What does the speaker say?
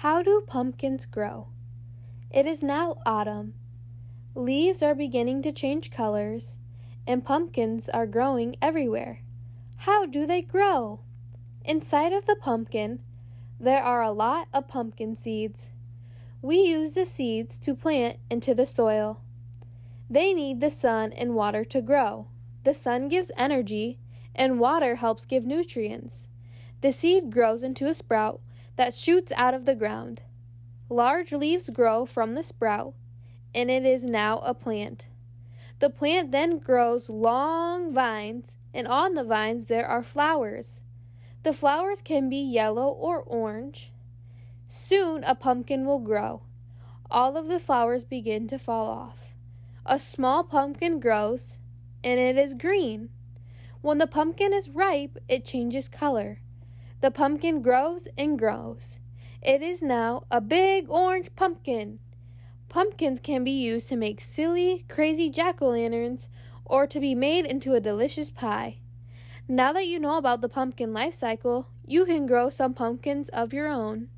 How do pumpkins grow? It is now autumn. Leaves are beginning to change colors, and pumpkins are growing everywhere. How do they grow? Inside of the pumpkin, there are a lot of pumpkin seeds. We use the seeds to plant into the soil. They need the sun and water to grow. The sun gives energy, and water helps give nutrients. The seed grows into a sprout that shoots out of the ground. Large leaves grow from the sprout, and it is now a plant. The plant then grows long vines, and on the vines there are flowers. The flowers can be yellow or orange. Soon a pumpkin will grow. All of the flowers begin to fall off. A small pumpkin grows, and it is green. When the pumpkin is ripe, it changes color. The pumpkin grows and grows. It is now a big orange pumpkin. Pumpkins can be used to make silly, crazy jack o' lanterns or to be made into a delicious pie. Now that you know about the pumpkin life cycle, you can grow some pumpkins of your own.